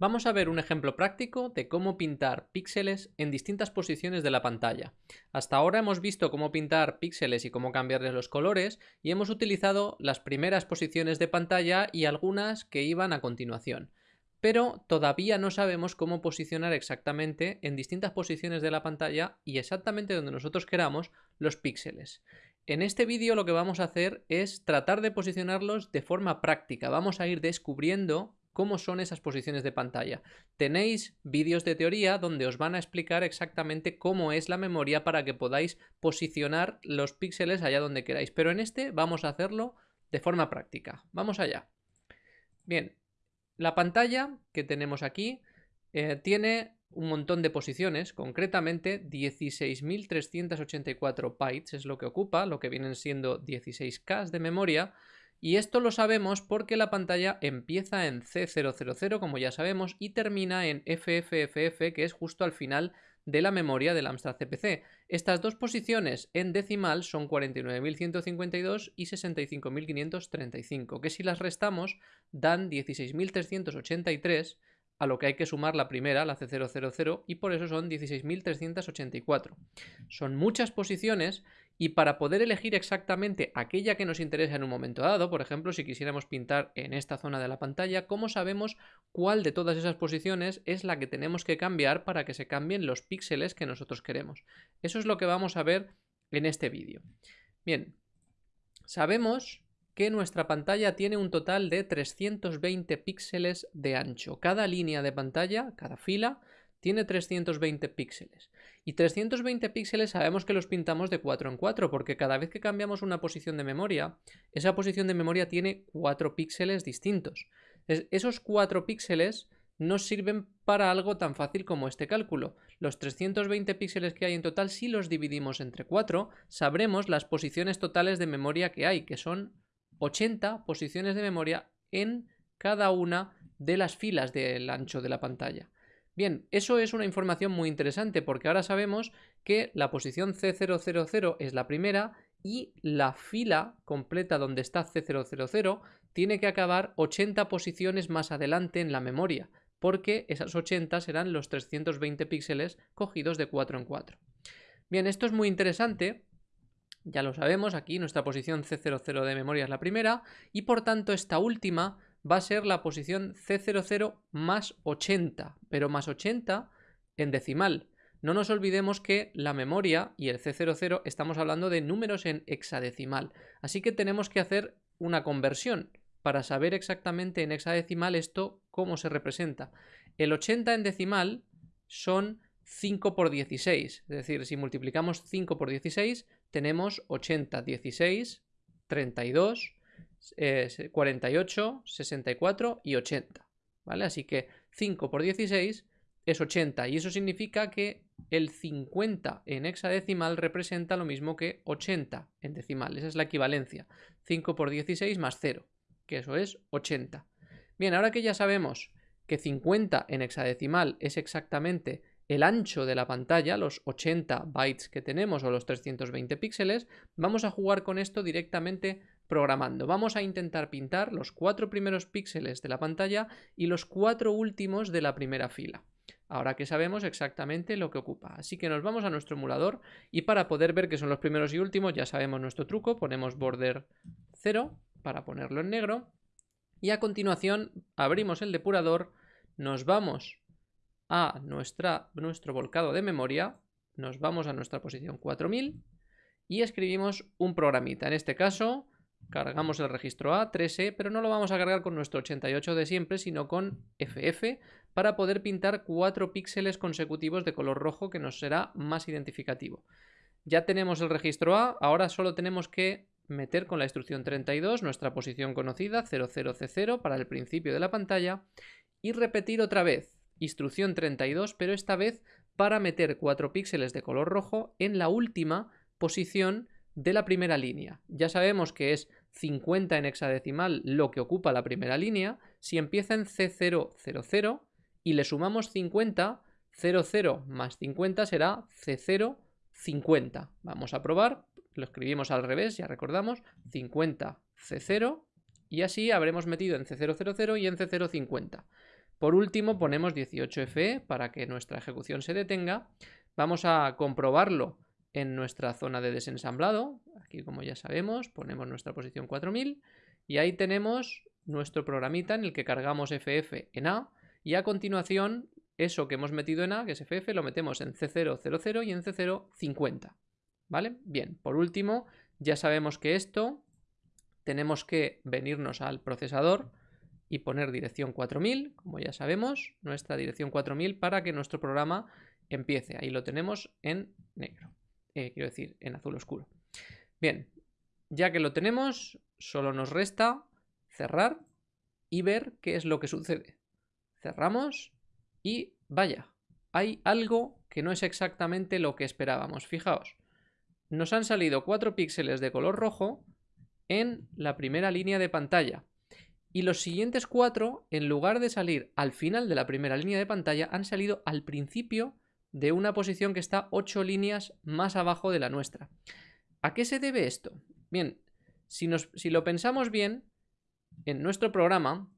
Vamos a ver un ejemplo práctico de cómo pintar píxeles en distintas posiciones de la pantalla. Hasta ahora hemos visto cómo pintar píxeles y cómo cambiarles los colores y hemos utilizado las primeras posiciones de pantalla y algunas que iban a continuación. Pero todavía no sabemos cómo posicionar exactamente en distintas posiciones de la pantalla y exactamente donde nosotros queramos los píxeles. En este vídeo lo que vamos a hacer es tratar de posicionarlos de forma práctica. Vamos a ir descubriendo cómo son esas posiciones de pantalla. Tenéis vídeos de teoría donde os van a explicar exactamente cómo es la memoria para que podáis posicionar los píxeles allá donde queráis. Pero en este vamos a hacerlo de forma práctica. Vamos allá. Bien, la pantalla que tenemos aquí eh, tiene un montón de posiciones, concretamente 16.384 bytes es lo que ocupa, lo que vienen siendo 16K de memoria, y esto lo sabemos porque la pantalla empieza en C000, como ya sabemos, y termina en FFFF, que es justo al final de la memoria del Amstrad CPC. Estas dos posiciones en decimal son 49.152 y 65.535, que si las restamos dan 16.383, a lo que hay que sumar la primera, la C000, y por eso son 16.384. Son muchas posiciones y para poder elegir exactamente aquella que nos interesa en un momento dado, por ejemplo, si quisiéramos pintar en esta zona de la pantalla, ¿cómo sabemos cuál de todas esas posiciones es la que tenemos que cambiar para que se cambien los píxeles que nosotros queremos? Eso es lo que vamos a ver en este vídeo. Bien, sabemos que nuestra pantalla tiene un total de 320 píxeles de ancho. Cada línea de pantalla, cada fila, tiene 320 píxeles. Y 320 píxeles sabemos que los pintamos de 4 en 4, porque cada vez que cambiamos una posición de memoria, esa posición de memoria tiene 4 píxeles distintos. esos 4 píxeles nos sirven para algo tan fácil como este cálculo. Los 320 píxeles que hay en total, si los dividimos entre 4, sabremos las posiciones totales de memoria que hay, que son 80 posiciones de memoria en cada una de las filas del ancho de la pantalla. Bien, eso es una información muy interesante porque ahora sabemos que la posición C000 es la primera y la fila completa donde está C000 tiene que acabar 80 posiciones más adelante en la memoria, porque esas 80 serán los 320 píxeles cogidos de 4 en 4. Bien, esto es muy interesante ya lo sabemos, aquí nuestra posición C00 de memoria es la primera y por tanto esta última va a ser la posición C00 más 80, pero más 80 en decimal. No nos olvidemos que la memoria y el C00 estamos hablando de números en hexadecimal, así que tenemos que hacer una conversión para saber exactamente en hexadecimal esto cómo se representa. El 80 en decimal son 5 por 16, es decir, si multiplicamos 5 por 16 tenemos 80, 16, 32, 48, 64 y 80. ¿Vale? Así que 5 por 16 es 80 y eso significa que el 50 en hexadecimal representa lo mismo que 80 en decimal. Esa es la equivalencia. 5 por 16 más 0, que eso es 80. Bien, ahora que ya sabemos que 50 en hexadecimal es exactamente el ancho de la pantalla, los 80 bytes que tenemos o los 320 píxeles, vamos a jugar con esto directamente programando. Vamos a intentar pintar los cuatro primeros píxeles de la pantalla y los cuatro últimos de la primera fila. Ahora que sabemos exactamente lo que ocupa. Así que nos vamos a nuestro emulador y para poder ver que son los primeros y últimos ya sabemos nuestro truco. Ponemos border 0 para ponerlo en negro y a continuación abrimos el depurador, nos vamos a nuestra, nuestro volcado de memoria, nos vamos a nuestra posición 4000 y escribimos un programita. En este caso, cargamos el registro A, 3E, pero no lo vamos a cargar con nuestro 88 de siempre, sino con FF, para poder pintar 4 píxeles consecutivos de color rojo, que nos será más identificativo. Ya tenemos el registro A, ahora solo tenemos que meter con la instrucción 32 nuestra posición conocida, 00C0, para el principio de la pantalla, y repetir otra vez instrucción 32, pero esta vez para meter 4 píxeles de color rojo en la última posición de la primera línea. Ya sabemos que es 50 en hexadecimal lo que ocupa la primera línea. Si empieza en C000 y le sumamos 50, 00 más 50 será C050. Vamos a probar, lo escribimos al revés, ya recordamos, 50 C0 y así habremos metido en C000 y en C050. Por último, ponemos 18FE para que nuestra ejecución se detenga. Vamos a comprobarlo en nuestra zona de desensamblado. Aquí, como ya sabemos, ponemos nuestra posición 4000 y ahí tenemos nuestro programita en el que cargamos FF en A y a continuación eso que hemos metido en A, que es FF, lo metemos en C000 y en C050. ¿Vale? Bien, por último, ya sabemos que esto tenemos que venirnos al procesador y poner dirección 4000, como ya sabemos, nuestra dirección 4000 para que nuestro programa empiece. Ahí lo tenemos en negro, eh, quiero decir, en azul oscuro. Bien, ya que lo tenemos, solo nos resta cerrar y ver qué es lo que sucede. Cerramos y vaya, hay algo que no es exactamente lo que esperábamos. Fijaos, nos han salido 4 píxeles de color rojo en la primera línea de pantalla. Y los siguientes 4, en lugar de salir al final de la primera línea de pantalla, han salido al principio de una posición que está 8 líneas más abajo de la nuestra. ¿A qué se debe esto? Bien, si, si lo pensamos bien, en nuestro programa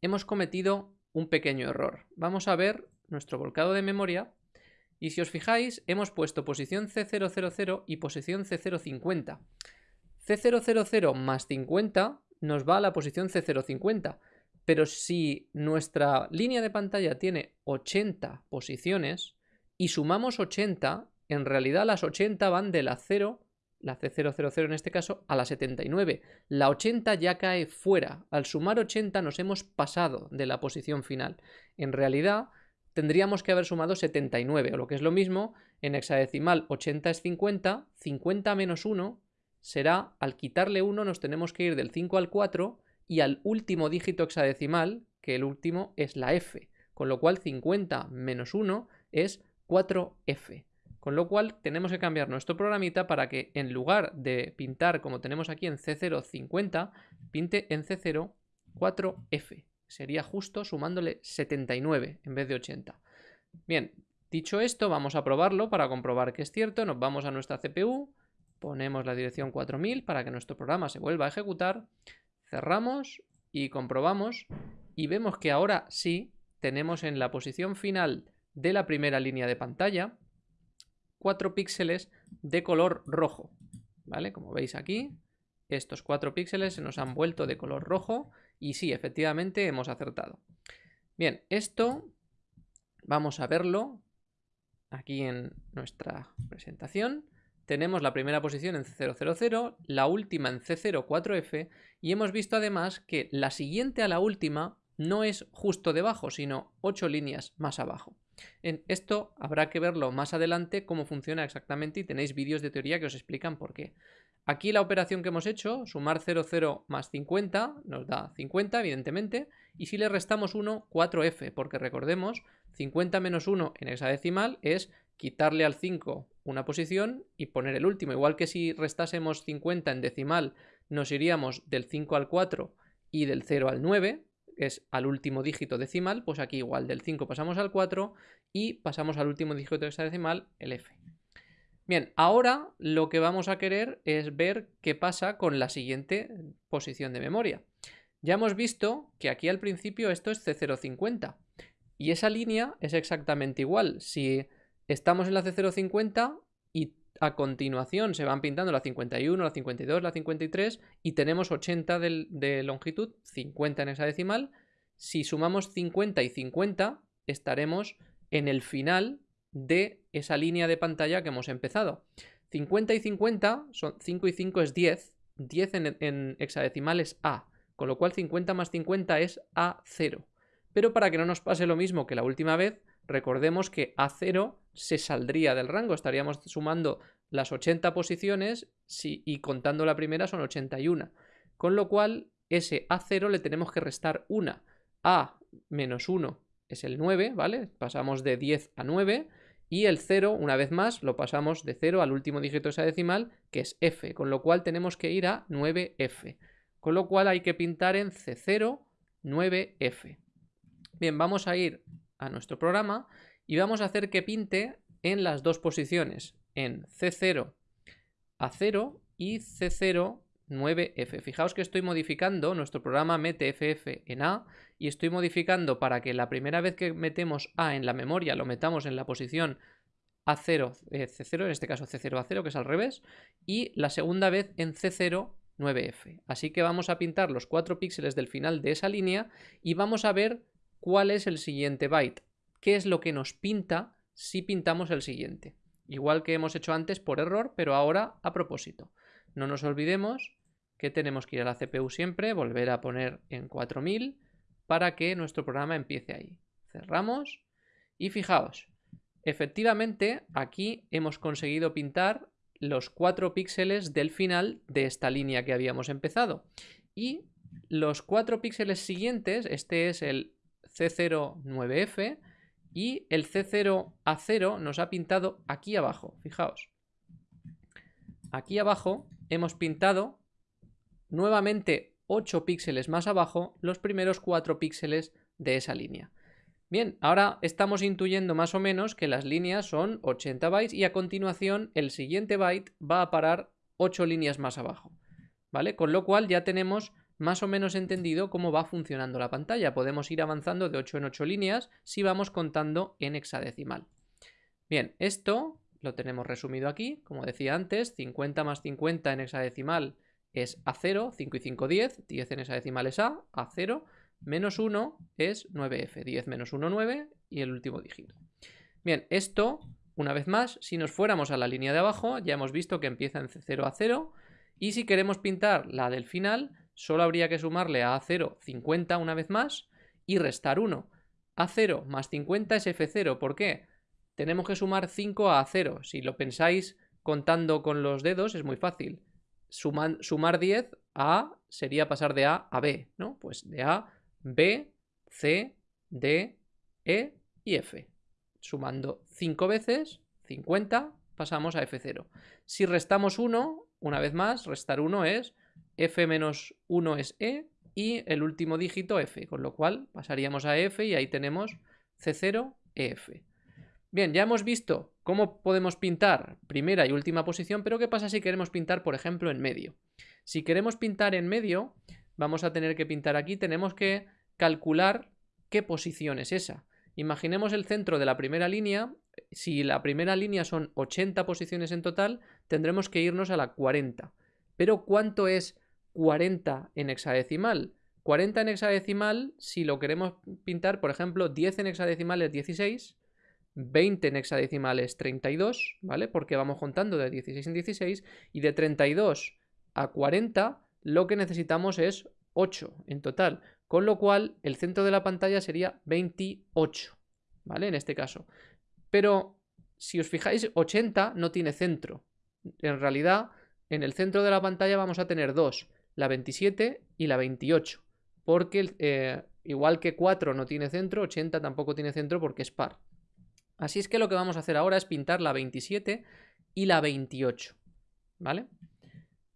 hemos cometido un pequeño error. Vamos a ver nuestro volcado de memoria y si os fijáis hemos puesto posición C000 y posición C050. C000 más 50 nos va a la posición C050, pero si nuestra línea de pantalla tiene 80 posiciones y sumamos 80, en realidad las 80 van de la 0 la C000 en este caso, a la 79. La 80 ya cae fuera. Al sumar 80 nos hemos pasado de la posición final. En realidad tendríamos que haber sumado 79, o lo que es lo mismo, en hexadecimal 80 es 50, 50 menos 1 será, al quitarle 1 nos tenemos que ir del 5 al 4 y al último dígito hexadecimal, que el último es la F, con lo cual 50 menos 1 es 4F. Con lo cual tenemos que cambiar nuestro programita para que en lugar de pintar como tenemos aquí en C050, pinte en C0 4F. Sería justo sumándole 79 en vez de 80. Bien, dicho esto, vamos a probarlo para comprobar que es cierto. Nos vamos a nuestra CPU, ponemos la dirección 4000 para que nuestro programa se vuelva a ejecutar, cerramos y comprobamos y vemos que ahora sí tenemos en la posición final de la primera línea de pantalla 4 píxeles de color rojo. ¿Vale? Como veis aquí, estos 4 píxeles se nos han vuelto de color rojo y sí, efectivamente hemos acertado. Bien, esto vamos a verlo aquí en nuestra presentación. Tenemos la primera posición en C000, la última en C04F y hemos visto además que la siguiente a la última no es justo debajo, sino 8 líneas más abajo. En esto habrá que verlo más adelante cómo funciona exactamente y tenéis vídeos de teoría que os explican por qué. Aquí la operación que hemos hecho, sumar 0,0 más 50, nos da 50 evidentemente, y si le restamos 1, 4f, porque recordemos, 50 menos 1 en hexadecimal es quitarle al 5 una posición y poner el último. Igual que si restásemos 50 en decimal, nos iríamos del 5 al 4 y del 0 al 9, es al último dígito decimal, pues aquí igual del 5 pasamos al 4 y pasamos al último dígito hexadecimal, el f. Bien, ahora lo que vamos a querer es ver qué pasa con la siguiente posición de memoria. Ya hemos visto que aquí al principio esto es C050 y esa línea es exactamente igual. Si estamos en la C050 y a continuación se van pintando la 51, la 52, la 53 y tenemos 80 de, longitud, 50 en esa decimal. Si sumamos 50 y 50 estaremos en el final de esa línea de pantalla que hemos empezado. 50 y 50 son 5 y 5 es 10, 10 en, en hexadecimal es A, con lo cual 50 más 50 es A0. Pero para que no nos pase lo mismo que la última vez, recordemos que A0 se saldría del rango, estaríamos sumando las 80 posiciones y contando la primera son 81. Con lo cual, ese A0 le tenemos que restar una. A menos 1 es el 9, ¿vale? Pasamos de 10 a 9. Y el 0, una vez más, lo pasamos de 0 al último dígito de esa decimal, que es F. Con lo cual tenemos que ir a 9F. Con lo cual hay que pintar en C0, 9F. Bien, vamos a ir a nuestro programa y vamos a hacer que pinte en las dos posiciones, en C0 a 0 y C0 9F. Fijaos que estoy modificando, nuestro programa mete FF en A y estoy modificando para que la primera vez que metemos A en la memoria lo metamos en la posición A0, eh, C0, en este caso C0 A0, que es al revés, y la segunda vez en C0 9F. Así que vamos a pintar los cuatro píxeles del final de esa línea y vamos a ver cuál es el siguiente byte, qué es lo que nos pinta si pintamos el siguiente. Igual que hemos hecho antes por error, pero ahora a propósito. No nos olvidemos que tenemos que ir a la CPU siempre, volver a poner en 4000 para que nuestro programa empiece ahí. Cerramos y fijaos, efectivamente aquí hemos conseguido pintar los 4 píxeles del final de esta línea que habíamos empezado. Y los 4 píxeles siguientes, este es el C09F, y el C0A0 nos ha pintado aquí abajo, fijaos. Aquí abajo hemos pintado nuevamente 8 píxeles más abajo los primeros 4 píxeles de esa línea. Bien, ahora estamos intuyendo más o menos que las líneas son 80 bytes y a continuación el siguiente byte va a parar 8 líneas más abajo. ¿Vale? Con lo cual ya tenemos más o menos entendido cómo va funcionando la pantalla. Podemos ir avanzando de 8 en 8 líneas si vamos contando en hexadecimal. Bien, esto lo tenemos resumido aquí. Como decía antes, 50 más 50 en hexadecimal es A0, 5 y 5, 10. 10 en hexadecimal es A, A0. Menos 1 es 9F. 10 menos 1, 9 y el último dígito. Bien, esto, una vez más, si nos fuéramos a la línea de abajo, ya hemos visto que empieza en C0 a 0. Y si queremos pintar la del final, solo habría que sumarle a A0 50 una vez más y restar 1. A0 más 50 es F0. ¿Por qué? Tenemos que sumar 5 a A0. Si lo pensáis contando con los dedos es muy fácil. sumar 10 a A sería pasar de A a B, ¿no? Pues de A, B, C, D, E y F. Sumando 5 veces, 50, pasamos a F0. Si restamos 1, una vez más, restar 1 es f menos 1 es e y el último dígito f, con lo cual pasaríamos a f y ahí tenemos c0, ef. Bien, ya hemos visto cómo podemos pintar primera y última posición, pero ¿qué pasa si queremos pintar, por ejemplo, en medio? Si queremos pintar en medio, vamos a tener que pintar aquí, tenemos que calcular qué posición es esa. Imaginemos el centro de la primera línea, si la primera línea son 80 posiciones en total, tendremos que irnos a la 40. Pero ¿cuánto es 40 en hexadecimal. 40 en hexadecimal, si lo queremos pintar, por ejemplo, 10 en hexadecimal es 16, 20 en hexadecimal es 32, ¿vale? Porque vamos contando de 16 en 16, y de 32 a 40 lo que necesitamos es 8 en total, con lo cual el centro de la pantalla sería 28, ¿vale? En este caso. Pero si os fijáis, 80 no tiene centro. En realidad, en el centro de la pantalla vamos a tener dos la 27 y la 28. Porque eh, igual que 4 no tiene centro, 80 tampoco tiene centro porque es par. Así es que lo que vamos a hacer ahora es pintar la 27 y la 28. ¿Vale?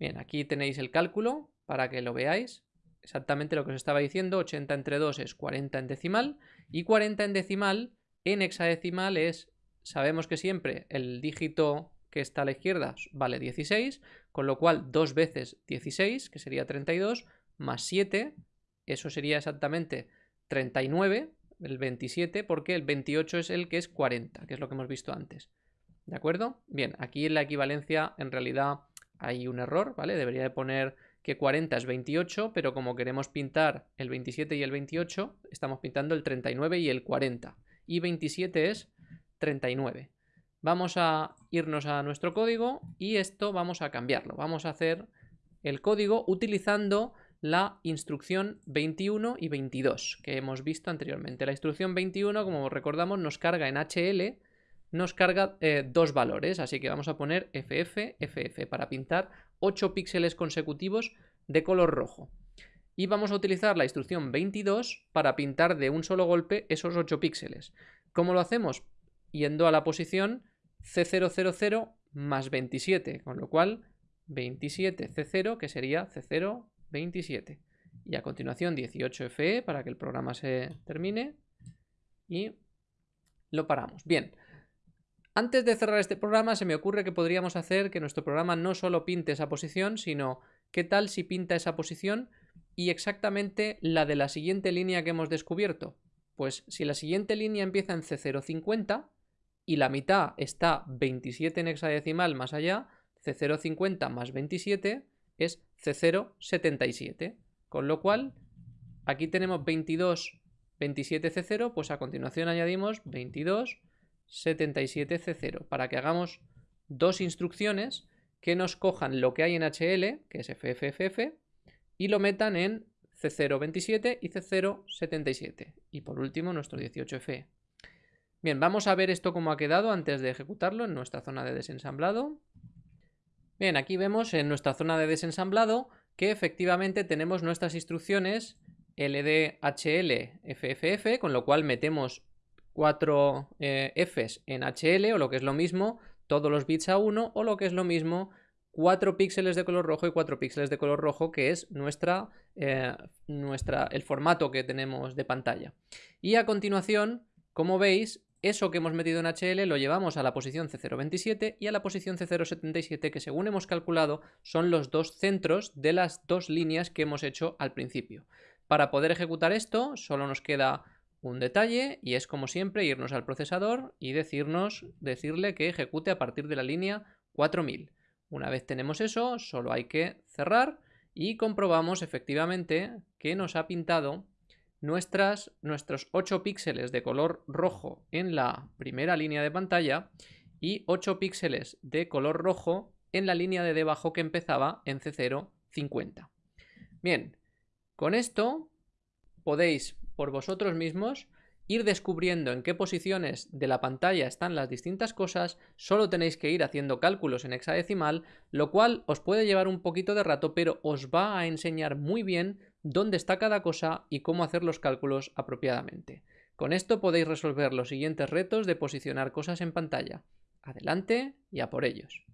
Bien, aquí tenéis el cálculo para que lo veáis. Exactamente lo que os estaba diciendo, 80 entre 2 es 40 en decimal y 40 en decimal en hexadecimal es, sabemos que siempre el dígito que está a la izquierda vale 16, con lo cual 2 veces 16, que sería 32, más 7, eso sería exactamente 39, el 27, porque el 28 es el que es 40, que es lo que hemos visto antes. ¿De acuerdo? Bien, aquí en la equivalencia en realidad hay un error, ¿vale? Debería de poner que 40 es 28, pero como queremos pintar el 27 y el 28, estamos pintando el 39 y el 40. Y 27 es 39. Vamos a irnos a nuestro código y esto vamos a cambiarlo. Vamos a hacer el código utilizando la instrucción 21 y 22 que hemos visto anteriormente. La instrucción 21, como recordamos, nos carga en HL, nos carga eh, dos valores, así que vamos a poner FF, FF para pintar 8 píxeles consecutivos de color rojo. Y vamos a utilizar la instrucción 22 para pintar de un solo golpe esos 8 píxeles. ¿Cómo lo hacemos? Yendo a la posición C000 más 27, con lo cual 27 C0, que sería C0, 27. Y a continuación 18FE para que el programa se termine y lo paramos. Bien, antes de cerrar este programa se me ocurre que podríamos hacer que nuestro programa no solo pinte esa posición, sino ¿qué tal si pinta esa posición y exactamente la de la siguiente línea que hemos descubierto? Pues si la siguiente línea empieza en C050 y la mitad está 27 en hexadecimal más allá, C050 más 27 es C077. Con lo cual, aquí tenemos 22, 27 C0, pues a continuación añadimos 22, 77 C0, para que hagamos dos instrucciones que nos cojan lo que hay en HL, que es FFFF, y lo metan en C027 y C077. Y por último, nuestro 18F. Bien, vamos a ver esto cómo ha quedado antes de ejecutarlo en nuestra zona de desensamblado. Bien, aquí vemos en nuestra zona de desensamblado que efectivamente tenemos nuestras instrucciones LDHL FFF, con lo cual metemos cuatro eh, Fs en HL, o lo que es lo mismo, todos los bits a 1, o lo que es lo mismo, 4 píxeles de color rojo y 4 píxeles de color rojo, que es nuestra, eh, nuestra, el formato que tenemos de pantalla. Y a continuación, como veis, eso que hemos metido en HL lo llevamos a la posición C027 y a la posición C077 que según hemos calculado son los dos centros de las dos líneas que hemos hecho al principio. Para poder ejecutar esto solo nos queda un detalle y es como siempre irnos al procesador y decirnos, decirle que ejecute a partir de la línea 4000. Una vez tenemos eso solo hay que cerrar y comprobamos efectivamente que nos ha pintado nuestras, nuestros 8 píxeles de color rojo en la primera línea de pantalla y 8 píxeles de color rojo en la línea de debajo que empezaba en C050. Bien, con esto podéis por vosotros mismos ir descubriendo en qué posiciones de la pantalla están las distintas cosas, solo tenéis que ir haciendo cálculos en hexadecimal, lo cual os puede llevar un poquito de rato, pero os va a enseñar muy bien dónde está cada cosa y cómo hacer los cálculos apropiadamente. Con esto podéis resolver los siguientes retos de posicionar cosas en pantalla. Adelante y a por ellos.